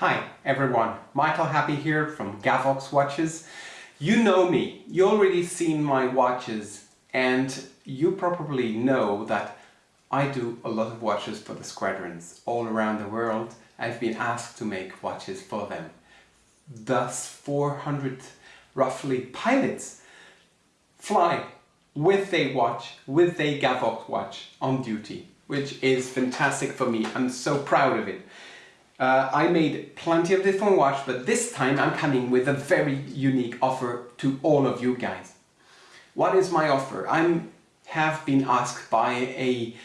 Hi everyone, Michael Happé here from Gavox Watches. You know me, you already seen my watches and you probably know that I do a lot of watches for the squadrons all around the world. I've been asked to make watches for them. Thus 400 roughly pilots fly with a watch, with a Gavox watch on duty, which is fantastic for me. I'm so proud of it. Uh, I made plenty of different watches, but this time I'm coming with a very unique offer to all of you guys. What is my offer? I have been asked by a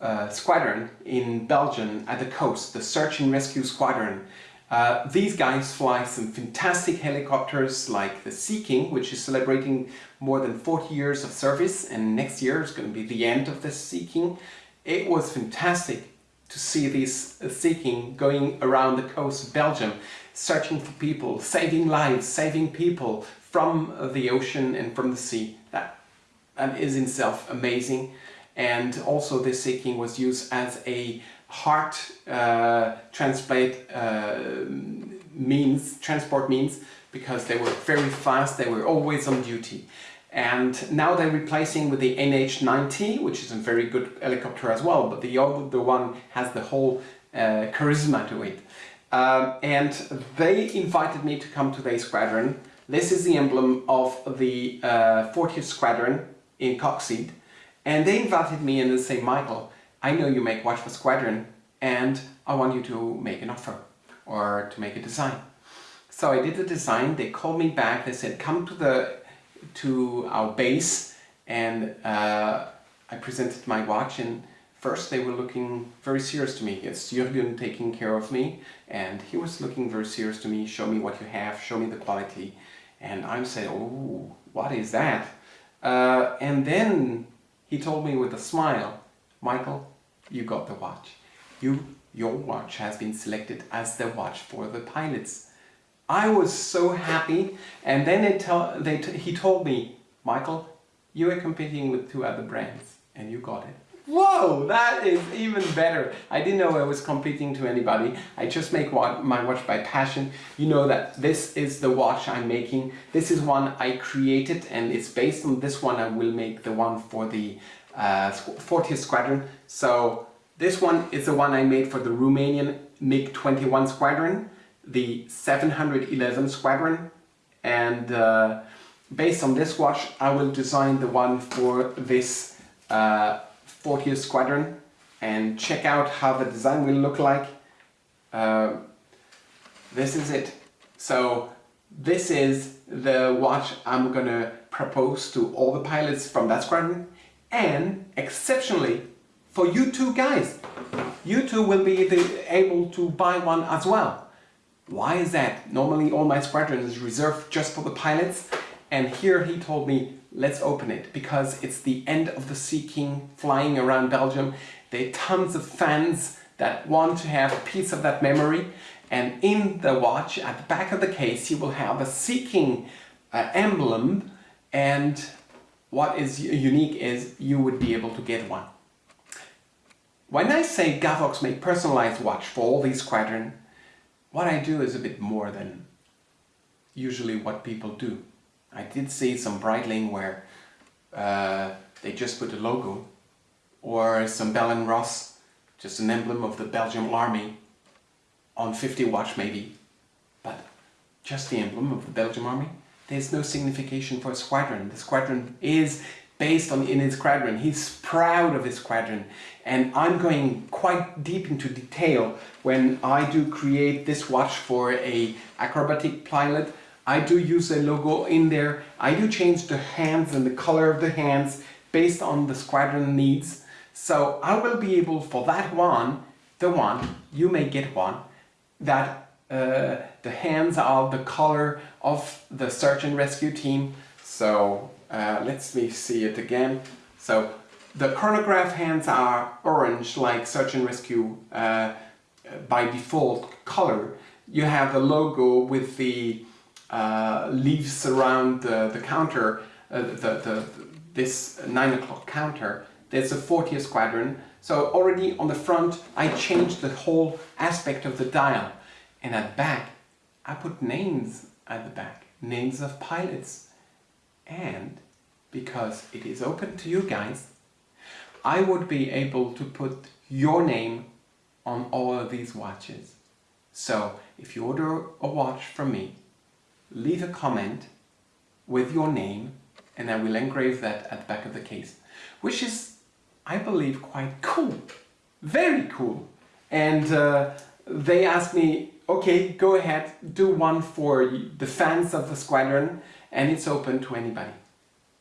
uh, squadron in Belgium at the coast, the Search and Rescue Squadron. Uh, these guys fly some fantastic helicopters like the Sea King, which is celebrating more than 40 years of service and next year is going to be the end of the Sea King. It was fantastic to see this uh, Sea King going around the coast of Belgium, searching for people, saving lives, saving people from the ocean and from the sea. That, that is in itself amazing. And also this Sea King was used as a heart uh, transplant uh, means, transport means, because they were very fast, they were always on duty and now they're replacing with the NH90 which is a very good helicopter as well but the other one has the whole uh, charisma to it. Um, and they invited me to come to their squadron. This is the emblem of the uh, 40th squadron in Coxyde and they invited me and they say Michael I know you make watch for squadron and I want you to make an offer or to make a design. So I did the design. They called me back. They said come to the to our base and uh, I presented my watch and first they were looking very serious to me. It's Jürgen taking care of me and he was looking very serious to me, show me what you have, show me the quality. And I'm saying, oh, what is that? Uh, and then he told me with a smile, Michael, you got the watch. You, your watch has been selected as the watch for the pilots. I was so happy and then they tell, they he told me, Michael, you are competing with two other brands and you got it. Whoa, that is even better. I didn't know I was competing to anybody. I just make my watch by passion. You know that this is the watch I'm making. This is one I created and it's based on this one I will make the one for the uh, 40th Squadron. So this one is the one I made for the Romanian MiG-21 Squadron the 711 Squadron and uh, based on this watch I will design the one for this uh, 40th Squadron and check out how the design will look like. Uh, this is it. So this is the watch I'm gonna propose to all the pilots from that squadron and exceptionally for you two guys. You two will be able to buy one as well. Why is that? Normally all my squadron is reserved just for the pilots and here he told me let's open it because it's the end of the Sea King flying around Belgium. There are tons of fans that want to have a piece of that memory and in the watch at the back of the case you will have a Sea King uh, emblem and what is unique is you would be able to get one. When I say Gavox make personalized watch for all these squadron, what I do is a bit more than usually what people do. I did see some Breitling where uh, they just put a logo or some Bell & Ross, just an emblem of the Belgian army on 50 watch maybe, but just the emblem of the Belgian army. There's no signification for a squadron. The squadron is based on in his squadron. He's proud of his squadron. And I'm going quite deep into detail when I do create this watch for a acrobatic pilot. I do use a logo in there. I do change the hands and the color of the hands based on the squadron needs. So I will be able for that one, the one, you may get one, that uh, the hands are the color of the search and rescue team. So uh, let's me see it again. So the chronograph hands are orange like search and rescue uh, by default color. You have the logo with the uh, leaves around the, the counter, uh, the, the, this 9 o'clock counter. There's a 40th squadron. So already on the front I changed the whole aspect of the dial. And at back, I put names at the back, names of pilots. And because it is open to you guys, I would be able to put your name on all of these watches. So if you order a watch from me, leave a comment with your name and I will engrave that at the back of the case, which is, I believe, quite cool. Very cool. And uh, they asked me, okay, go ahead, do one for the fans of the squadron and it's open to anybody,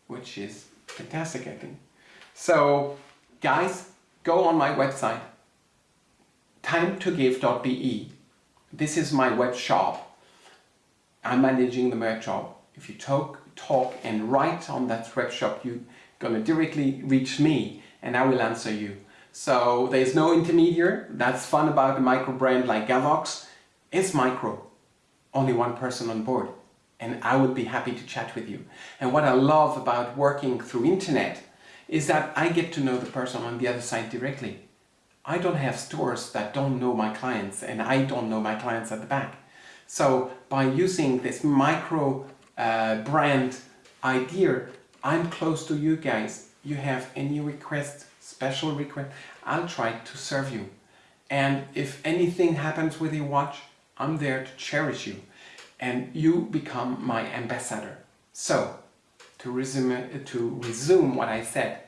which is fantastic, I think. So guys, go on my website, timetogive.be. This is my web shop. I'm managing the merch shop. If you talk, talk and write on that web shop, you're gonna directly reach me and I will answer you. So there's no intermediary. That's fun about a micro brand like Gavox. It's micro. Only one person on board. And I would be happy to chat with you. And what I love about working through internet is that I get to know the person on the other side directly. I don't have stores that don't know my clients and I don't know my clients at the back. So by using this micro uh, brand idea, I'm close to you guys. You have any request, special request, I'll try to serve you. And if anything happens with your watch, I'm there to cherish you and you become my ambassador. So, to resume, uh, to resume what I said,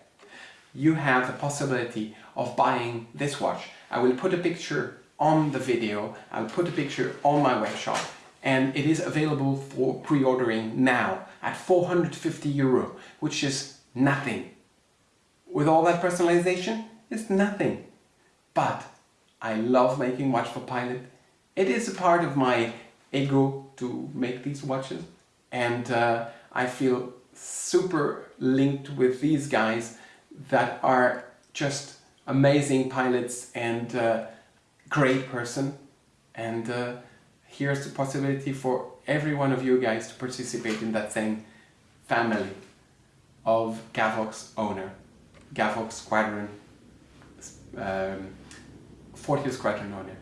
you have the possibility of buying this watch. I will put a picture on the video, I'll put a picture on my web shop and it is available for pre-ordering now at 450 euro, which is nothing. With all that personalization, it's nothing. But I love making Watch for Pilot. It is a part of my ego to make these watches. And uh, I feel super linked with these guys that are just amazing pilots and uh, great person. And uh, here's the possibility for every one of you guys to participate in that same family of Gavox owner, Gavox Squadron, um, 40th Squadron owner.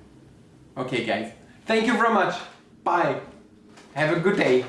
Okay guys, thank you very much, bye, have a good day.